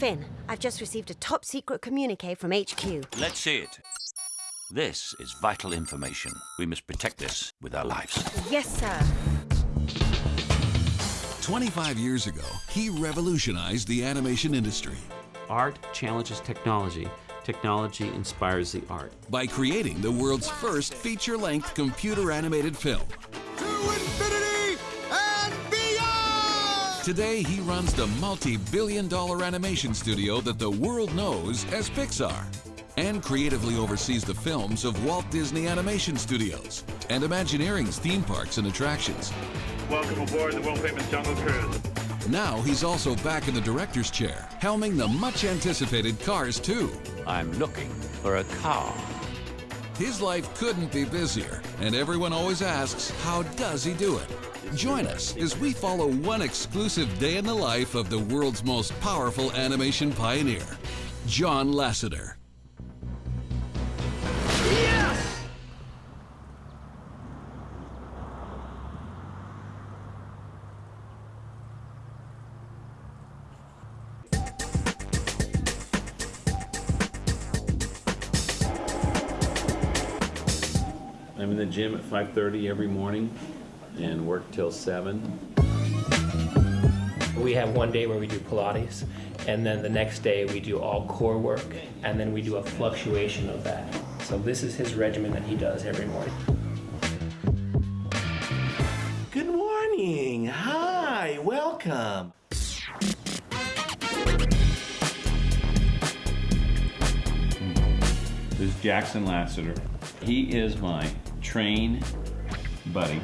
Finn, I've just received a top secret communique from HQ. Let's see it. This is vital information. We must protect this with our lives. Yes, sir. 25 years ago, he revolutionized the animation industry Art challenges technology. Technology inspires the art. by creating the world's first feature-length computer-animated film. Today, he runs the multi-billion dollar animation studio that the world knows as Pixar and creatively oversees the films of Walt Disney Animation Studios and Imagineering's theme parks and attractions. Welcome aboard the world-famous Jungle Cruise. Now he's also back in the director's chair, helming the much-anticipated Cars 2. I'm looking for a car. His life couldn't be busier, and everyone always asks, how does he do it? Join us as we follow one exclusive day in the life of the world's most powerful animation pioneer, John Lasseter. Yes! I'm in the gym at 5:30 every morning and work till 7. We have one day where we do Pilates, and then the next day we do all core work, and then we do a fluctuation of that. So this is his regimen that he does every morning. Good morning. Hi. Welcome. This is Jackson Lasseter. He is my train buddy.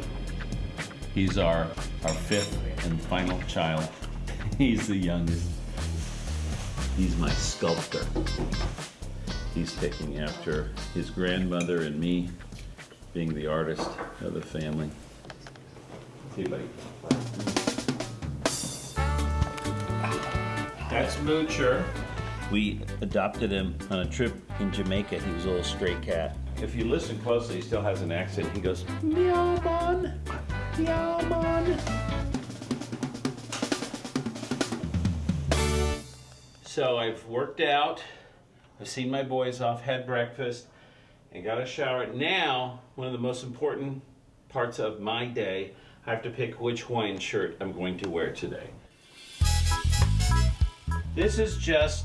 He's our, our fifth and final child. He's the youngest. He's my sculptor. He's taking after his grandmother and me, being the artist of the family. See, buddy. That's Moocher. We adopted him on a trip in Jamaica. He was a little stray cat. If you listen closely, he still has an accent. He goes, Meow man, meow man. So I've worked out, I've seen my boys off, had breakfast, and got a shower. Now, one of the most important parts of my day, I have to pick which Hawaiian shirt I'm going to wear today. This is just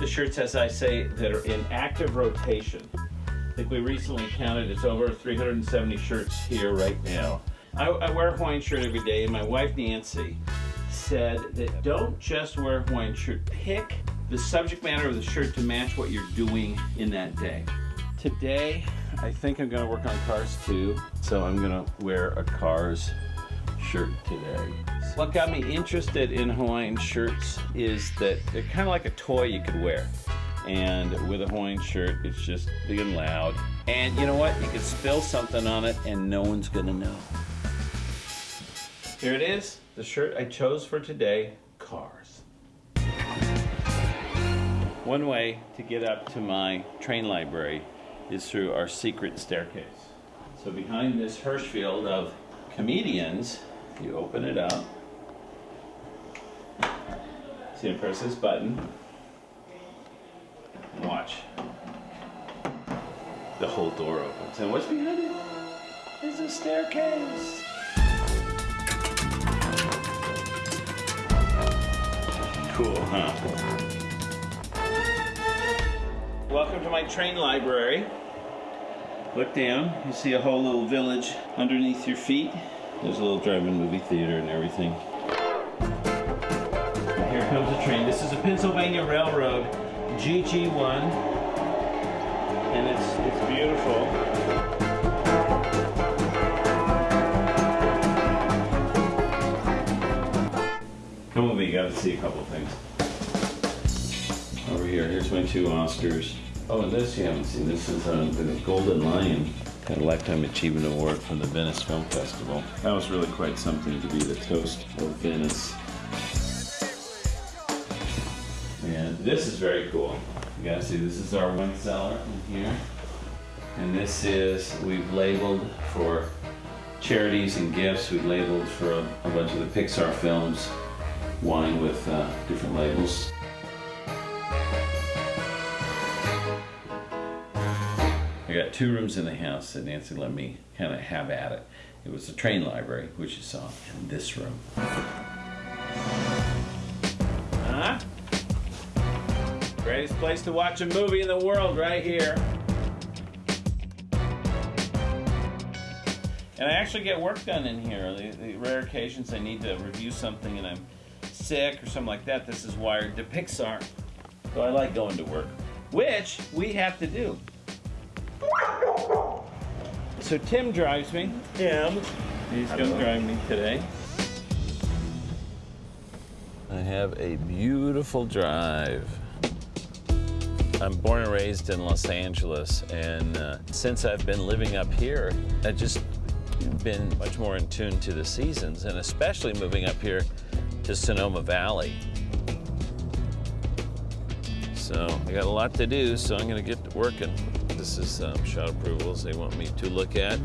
the shirts, as I say, that are in active rotation. I think we recently counted, it's over 370 shirts here right now. I, I wear a Hawaiian shirt every day, and my wife Nancy said that don't just wear a Hawaiian shirt, pick the subject matter of the shirt to match what you're doing in that day. Today, I think I'm gonna work on Cars 2, so I'm gonna wear a Cars shirt today. What got me interested in Hawaiian shirts is that they're kind of like a toy you could wear. And with a Hawaiian shirt, it's just big and loud. And you know what? You could spill something on it and no one's gonna know. Here it is, the shirt I chose for today, Cars. One way to get up to my train library is through our secret staircase. So behind this Hirschfeld of comedians, you open it up. See, press this button. And watch. The whole door opens. And what's behind it? Is a staircase. Cool, huh? Welcome to my train library. Look down, you see a whole little village underneath your feet. There's a little drive-in movie theater and everything. Here comes a train. This is a Pennsylvania Railroad GG1. And it's, it's beautiful. Come with me, you gotta see a couple things. Over here, here's my two Oscars. Oh, and this you haven't seen. This is uh, the Golden Lion. Got a Lifetime Achievement Award from the Venice Film Festival. That was really quite something to be the toast of Venice. And this is very cool. You gotta see, this is our wine cellar in here. And this is, we've labeled for charities and gifts. We've labeled for a, a bunch of the Pixar films, wine with uh, different labels. I got two rooms in the house that Nancy let me kind of have at it. It was the train library, which you saw in this room. Huh? Greatest place to watch a movie in the world right here. And I actually get work done in here. The, the rare occasions I need to review something and I'm sick or something like that, this is wired to Pixar. So I like going to work, which we have to do. So Tim drives me. Tim. He's going to drive me today. I have a beautiful drive. I'm born and raised in Los Angeles, and uh, since I've been living up here, I've just been much more in tune to the seasons, and especially moving up here to Sonoma Valley. So I got a lot to do, so I'm going to get to working. This is um, shot approvals they want me to look at.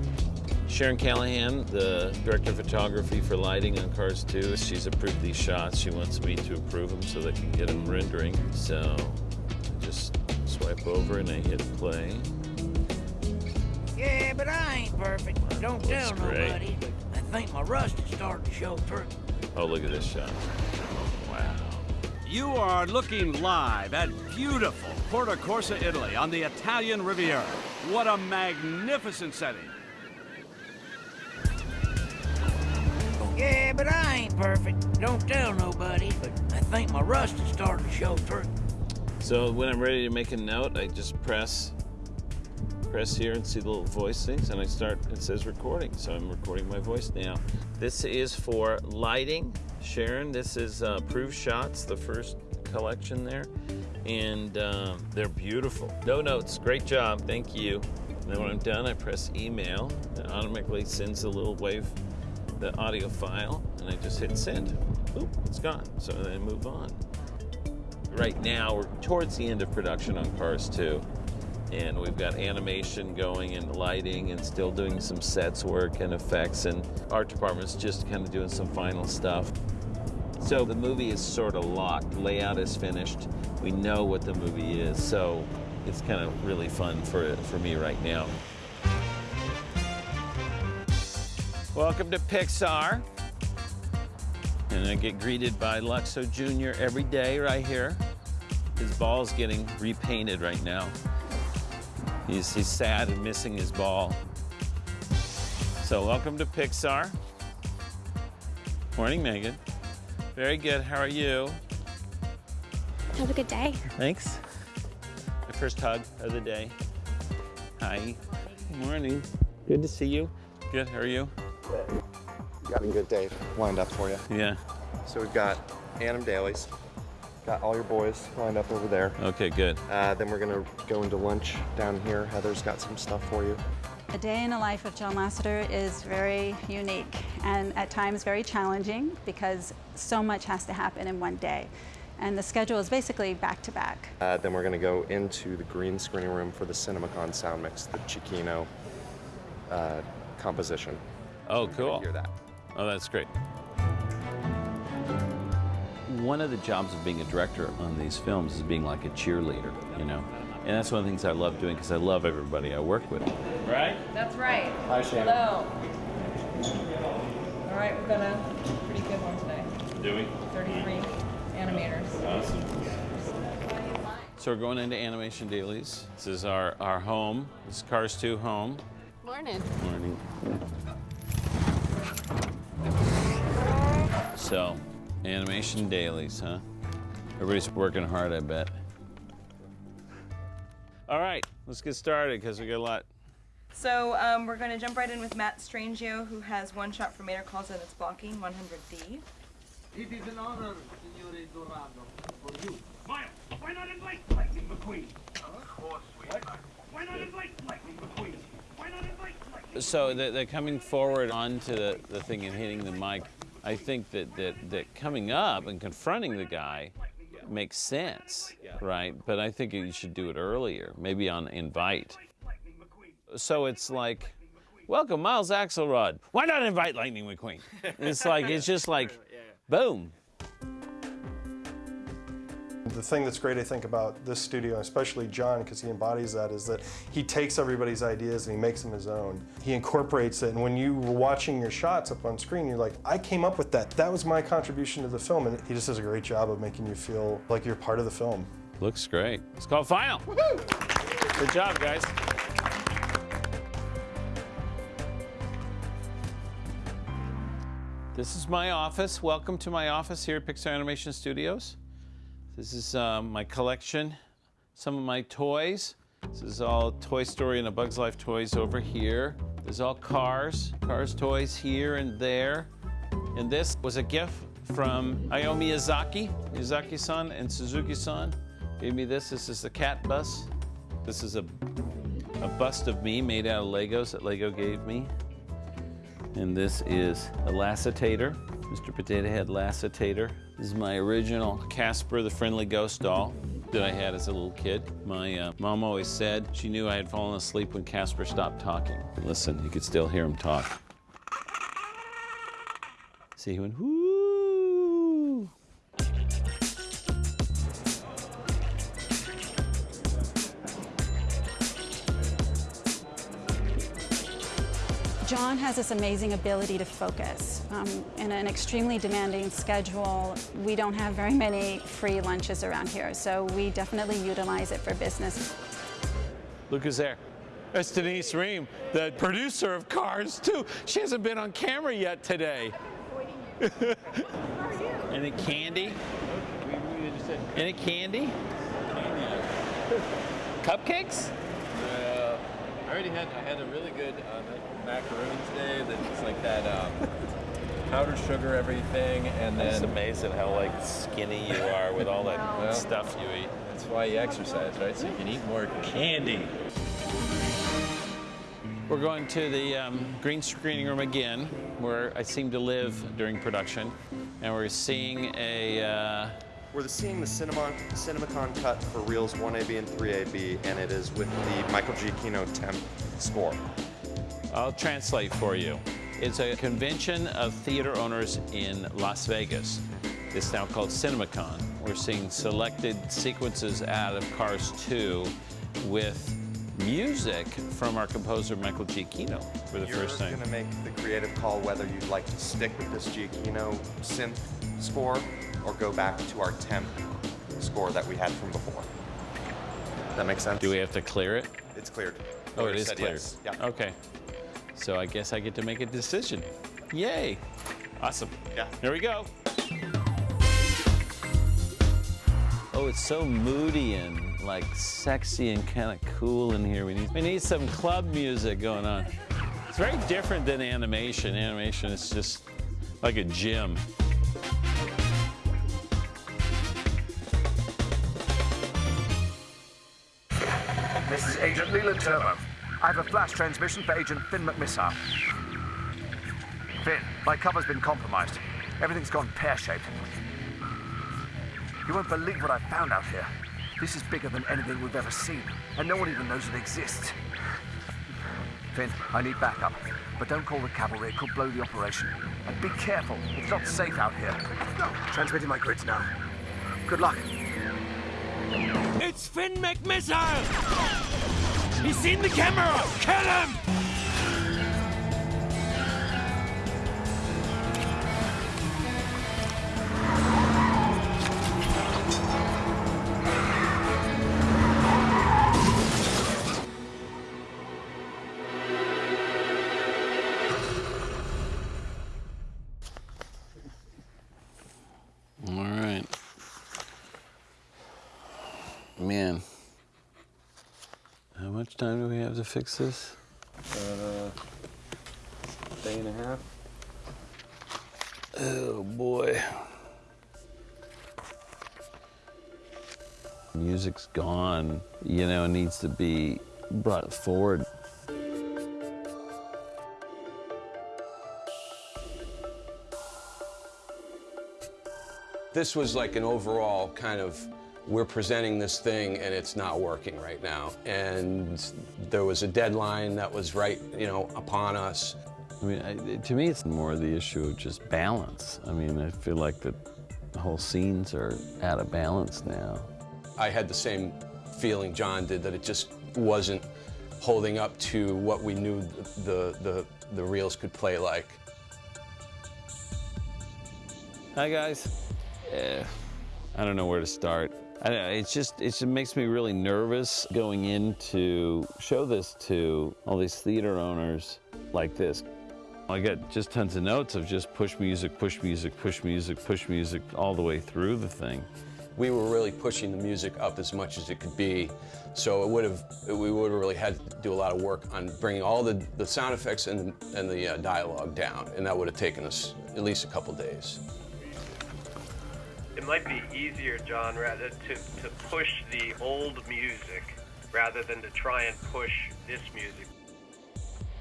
Sharon Callahan, the director of photography for lighting on Cars 2, she's approved these shots. She wants me to approve them so they can get them rendering. So I just swipe over and I hit play. Yeah, but I ain't perfect. Don't tell nobody. I think my rust is starting to show through. Oh, look at this shot. Wow. You are looking live at beautiful Porto Corsa, Italy on the Italian Riviera. What a magnificent setting. Yeah, but I ain't perfect. Don't tell nobody. But I think my rust is starting to show through. So when I'm ready to make a note, I just press press here and see the little voice things and I start it says recording so I'm recording my voice now this is for lighting. Sharon this is uh, proof shots the first collection there. And um, they're beautiful. No notes. Great job. Thank you. And then when I'm done I press email. It automatically sends a little wave the audio file and I just hit send. Oop, it's gone. So then I move on. Right now we're towards the end of production on Cars 2 and we've got animation going and lighting and still doing some sets work and effects and art department's just kind of doing some final stuff. So the movie is sort of locked. Layout is finished. We know what the movie is so it's kind of really fun for for me right now. Welcome to pixar. And i get greeted by luxo jr every day right here. His ball's getting repainted right now He's, he's sad and missing his ball. So welcome to Pixar. Morning, Megan. Very good. How are you? Have a good day. Thanks. My first hug of the day. Hi. Good morning. Good to see you. Good. How are you? Got a good day lined up for you. Yeah. So we've got Anim Dailies. Got all your boys lined up over there. Okay, good. Uh, then we're gonna go into lunch down here. Heather's got some stuff for you. A day in the life of John Lasseter is very unique and at times very challenging because so much has to happen in one day. And the schedule is basically back to back. Uh, then we're gonna go into the green screening room for the CinemaCon sound mix, the Giacchino uh, composition. Oh, cool. Hear that. Oh, that's great. One of the jobs of being a director on these films is being like a cheerleader, you know? And that's one of the things I love doing because I love everybody I work with. Right? That's right. Hi, Shannon. Hello. All right, we've got a pretty good one today. Do we? 33 animators. Awesome. So we're going into Animation Dailies. This is our, our home. This is Cars 2 home. Morning. Morning. So, Animation Dailies, huh? Everybody's working hard, I bet. All right, let's get started because we got a lot. So um, we're going to jump right in with Matt Strangio, who has one shot for Mater calls and its blocking 100D. It is an honor, Signore Dorado, for you. Miles, why not invite Lightning McQueen? Of course we Why not invite Lightning McQueen? Why not invite Lightning So they're, they're coming forward onto the, the thing and hitting the mic. I think that, that, that coming up and confronting the guy makes sense, right? But I think you should do it earlier, maybe on invite. So it's like, welcome, Miles Axlerod. Why not invite Lightning McQueen? It's like, it's just like, boom. The thing that's great, I think, about this studio, especially John, because he embodies that, is that he takes everybody's ideas and he makes them his own. He incorporates it, and when you were watching your shots up on screen, you're like, I came up with that. That was my contribution to the film, and he just does a great job of making you feel like you're part of the film. Looks great. It's called Final. Good job, guys. This is my office. Welcome to my office here at Pixar Animation Studios. This is um, my collection, some of my toys. This is all Toy Story and A Bug's Life toys over here. There's all Cars, Cars toys here and there. And this was a gift from Hayao Miyazaki, Miyazaki-san and Suzuki-san. Gave me this. This is the cat bus. This is a, a bust of me made out of Legos that Lego gave me. And this is a Lassitator, Mr. Potato Head Lassitator. This is my original Casper the Friendly Ghost doll that I had as a little kid. My uh, mom always said she knew I had fallen asleep when Casper stopped talking. Listen, you could still hear him talk. See, he went, whoo. Has this amazing ability to focus. Um, in an extremely demanding schedule, we don't have very many free lunches around here, so we definitely utilize it for business. Look who's there. It's Denise Ream, the producer of Cars 2. She hasn't been on camera yet today. Any candy? Any candy? Cupcakes? I already had I had a really good uh, macaroon today. That's like that um, powdered sugar everything, and then It's amazing how like skinny you are with all that Well, stuff you eat. That's why you exercise, right? So you can eat more candy. We're going to the um, green screening room again, where I seem to live during production, and we're seeing a. Uh, We're seeing the Cinema, CinemaCon cut for Reels 1AB and 3AB, and it is with the Michael Giacchino temp score. I'll translate for you. It's a convention of theater owners in Las Vegas. It's now called CinemaCon. We're seeing selected sequences out of Cars 2 with music from our composer Michael Giacchino for the You're first time. going to make the creative call whether you'd like to stick with this Giacchino synth score or go back to our temp score that we had from before. That makes sense? Do we have to clear it? It's cleared. Oh, it Already cleared. yes. Yeah. Okay. So I guess I get to make a decision. Yay. Awesome. Yeah. Here we go. Oh, it's so moody and like sexy and kind of cool in here. We need we need some club music going on. It's very different than animation. Animation is just like a gym. This is Agent Leland Turbo. I have a flash transmission for Agent Finn McMissile. Finn, my cover's been compromised. Everything's gone pear-shaped. You won't believe what I found out here. This is bigger than anything we've ever seen, and no one even knows it exists. Finn, I need backup, but don't call the cavalry. It could blow the operation. And be careful. It's not safe out here. Transmitting my grids now. Good luck. It's Finn McMissile! He's seen the camera! Kill him! Much time do we have to fix this? Uh, day and a half. Oh boy. Music's gone, you know, it needs to be brought forward. This was like an overall kind of, we're presenting this thing and it's not working right now. And there was a deadline that was right, you know, upon us. I mean, I, to me, it's more the issue of just balance. I mean, I feel like the whole scenes are out of balance now. I had the same feeling John did, that it just wasn't holding up to what we knew the, the, the reels could play like. Hi guys. Eh, I don't know where to start. I it's just it just makes me really nervous going in to show this to all these theater owners like this. I got just tons of notes of just push music, push music, push music, push music all the way through the thing. We were really pushing the music up as much as it could be, so it would have we would have really had to do a lot of work on bringing all the, the sound effects and, and the uh, dialogue down, and that would have taken us at least a couple days. It might be easier, John, rather to, to push the old music rather than to try and push this music.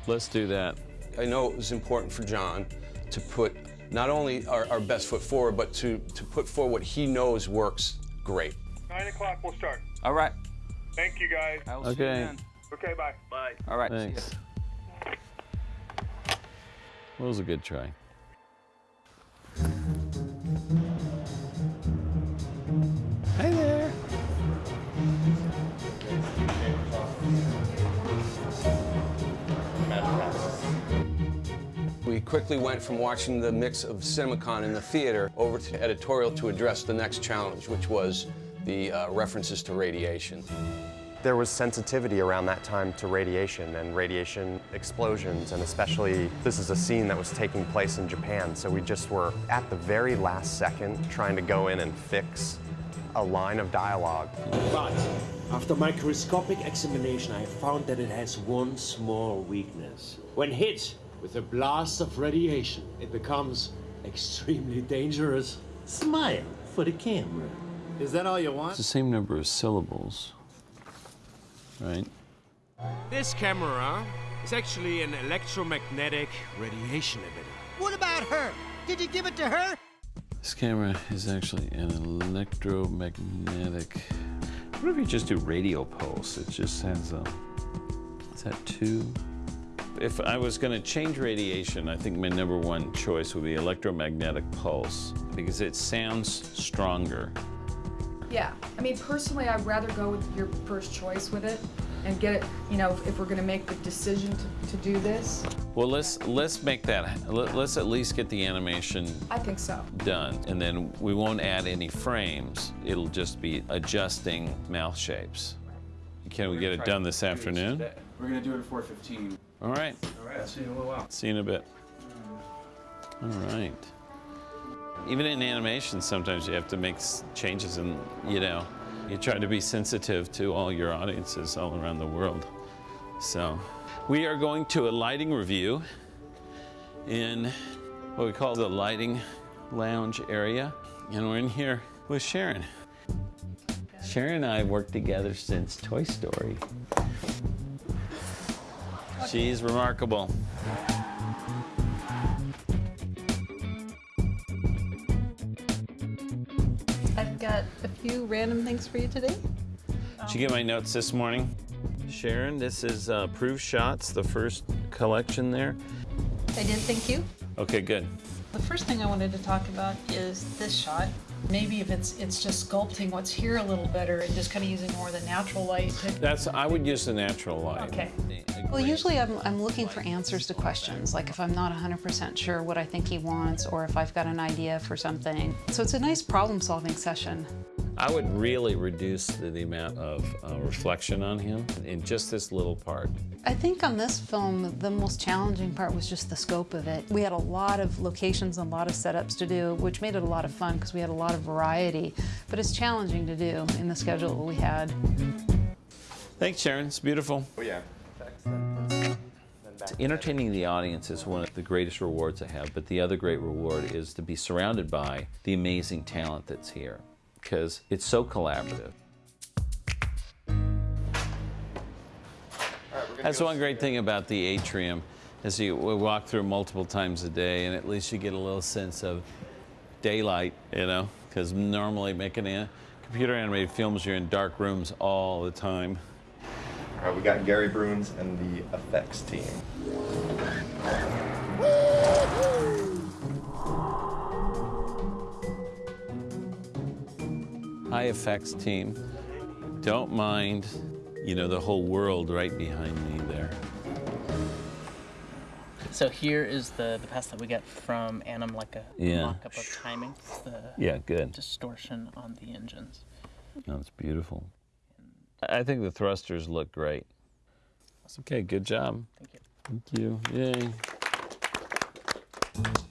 Let's do that. I know it was important for John to put not only our, our best foot forward, but to, to put forward what he knows works great. Nine o'clock, we'll start. All right. Thank you, guys. I will see you Okay. then. Okay, bye. Bye. All right. Thanks. That was a good try. Hi there. We quickly went from watching the mix of CinemaCon in the theater over to editorial to address the next challenge, which was the uh, references to radiation. There was sensitivity around that time to radiation and radiation explosions, and especially this is a scene that was taking place in Japan, so we just were at the very last second trying to go in and fix a line of dialogue. But after microscopic examination, I found that it has one small weakness. When hit with a blast of radiation, it becomes extremely dangerous. Smile for the camera. Is that all you It's want? the same number of syllables, right? This camera is actually an electromagnetic radiation emitter. What about her? Did you give it to her? This camera is actually an electromagnetic. What if you just do radio pulse? It just has a. Is that two? If I was going to change radiation, I think my number one choice would be electromagnetic pulse because it sounds stronger. Yeah, I mean, personally, I'd rather go with your first choice with it and get it, you know, if we're gonna make the decision to, to do this. Well, let's let's make that. let- Let's at least get the animation I think so. done, and then we won't add any frames. It'll just be adjusting mouth shapes. Can we get it done this afternoon? We're gonna do it at 4:15. All right. All right. I'll see you in a little while. See you in a bit. All right. Even in animation, sometimes you have to make changes and, you know, you try to be sensitive to all your audiences all around the world. So, we are going to a lighting review in what we call the lighting lounge area. And we're in here with Sharon. Sharon and I have worked together since Toy Story. She's remarkable. Few random things for you today. Did you get my notes this morning? Sharon, this is uh, Proof Shots, the first collection there. I did, thank you. Okay, good. The first thing I wanted to talk about is this shot. Maybe if it's it's just sculpting what's here a little better and just kind of using more of the natural light. That's I would use the natural light. Okay. Well, usually I'm, I'm looking for answers to questions, like if I'm not 100% sure what I think he wants or if I've got an idea for something. So it's a nice problem solving session. I would really reduce the, the amount of uh, reflection on him in just this little part. I think on this film, the most challenging part was just the scope of it. We had a lot of locations and a lot of setups to do, which made it a lot of fun because we had a lot of variety. But it's challenging to do in the schedule that we had. Thanks, Sharon. It's beautiful. Oh yeah. Entertaining the audience is one of the greatest rewards I have, but the other great reward is to be surrounded by the amazing talent that's here because it's so collaborative. That's one great thing about the atrium is you walk through multiple times a day and at least you get a little sense of daylight, you know, because normally making a computer animated films, you're in dark rooms all the time. All right, we got Gary Bruins and the effects team. High effects team. Don't mind, you know, the whole world right behind me there. So here is the, the pass that we get from Anim, like a Yeah. mock-up of timing. The Yeah, good. distortion on the engines. Oh, no, beautiful. I think the thrusters look great. Okay, good job. Thank you. Thank you. Yay.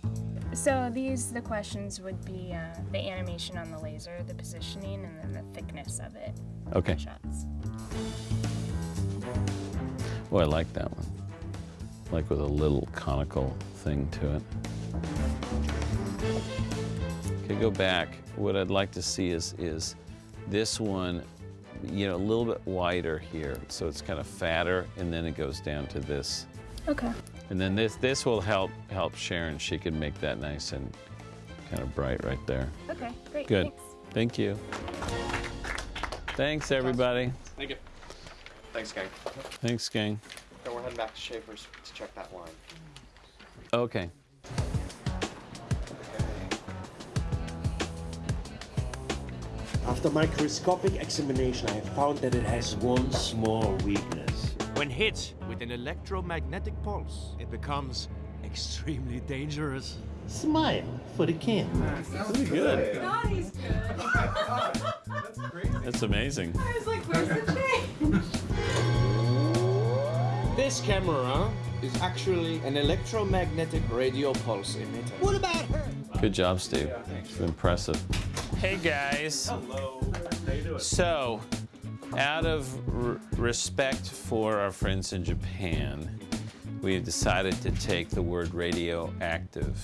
So these, the questions would be uh, the animation on the laser, the positioning, and then the thickness of it. Okay. Shots. Oh, I like that one. Like with a little conical thing to it. Okay, go back. What I'd like to see is is this one, you know, a little bit wider here, so it's kind of fatter, and then it goes down to this. Okay. And then this this will help help Sharon. She can make that nice and kind of bright right there. Okay, great. Good. Thanks. Thank you. Thanks, everybody. Thank you. Thanks, gang. Thanks, gang. Then we're heading back to Schaefer's to check that line. Okay. After microscopic examination, I found that it has one small weakness. When hit with an electromagnetic pulse, it becomes extremely dangerous. Smile for the camera. Pretty good. Naughty's good. That's amazing. I was like, where's the change? This camera is actually an electromagnetic radio pulse emitter. What about her? Good job, Steve. It's impressive. Hey, guys. Hello. So, out of r- respect for our friends in Japan, we've decided to take the word radioactive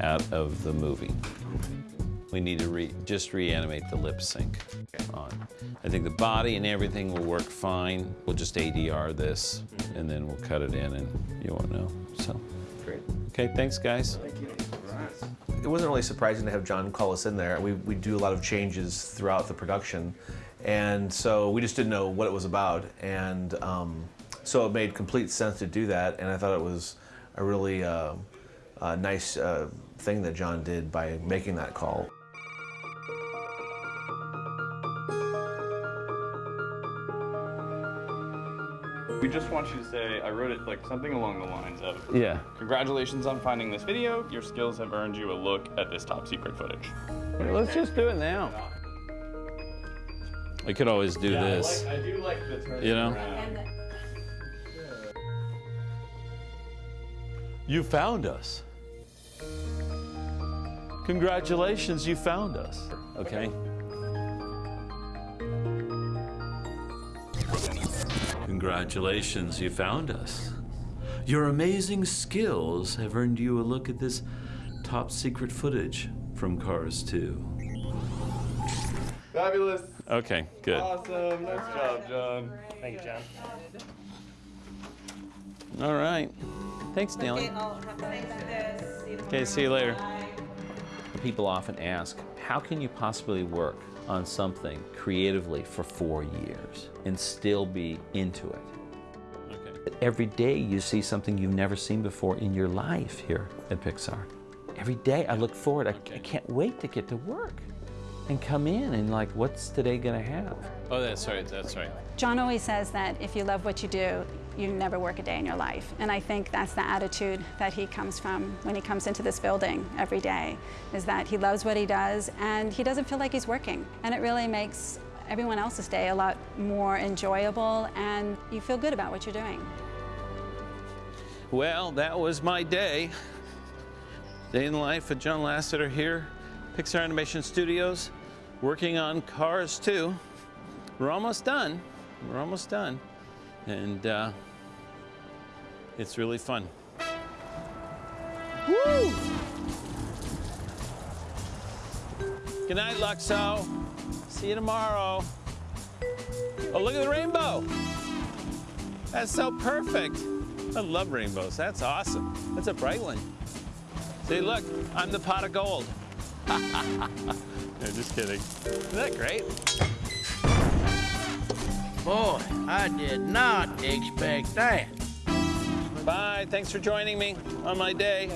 out of the movie. We need to re- just reanimate the lip sync on. I think the body and everything will work fine. We'll just ADR this, and then we'll cut it in, and you won't know. So, Great. okay, thanks, guys. Thank you. It wasn't really surprising to have John call us in there. We, we do a lot of changes throughout the production, and so we just didn't know what it was about. And um, so it made complete sense to do that, and I thought it was a really uh, uh, nice uh, thing that John did by making that call. We just want you to say, I wrote it like something along the lines of, Yeah. Congratulations on finding this video. Your skills have earned you a look at this top secret footage. Let's just do it now. I could always do Yeah, I this. like- I do like the turning You know? around. You found us. Congratulations, you found us. Okay. Congratulations, you found us. Your amazing skills have earned you a look at this top secret footage from Cars 2. Fabulous. Okay, good. Awesome. Nice job, John. Thank you, John. All right. Thanks, Nellie. Okay, see you later. People often ask, how can you possibly work on something creatively for four years and still be into it? Okay. Every day you see something you've never seen before in your life here at Pixar. Every day I look forward, I, I can't wait to get to work and come in and like, what's today gonna have? Oh, that's right, that's right. John always says that if you love what you do, you never work a day in your life. And I think that's the attitude that he comes from when he comes into this building every day, is that he loves what he does and he doesn't feel like he's working. And it really makes everyone else's day a lot more enjoyable and you feel good about what you're doing. Well, that was my day. Day in the life of John Lasseter here, Pixar Animation Studios, working on Cars 2. We're almost done. We're almost done. And uh, it's really fun. Woo! Good night, Luxo. See you tomorrow. Oh, look at the rainbow. That's so perfect. I love rainbows. That's awesome. That's a bright one. See, look, I'm the pot of gold. no, just kidding. Isn't that great? Boy, I did not expect that. Bye. Thanks for joining me on my day.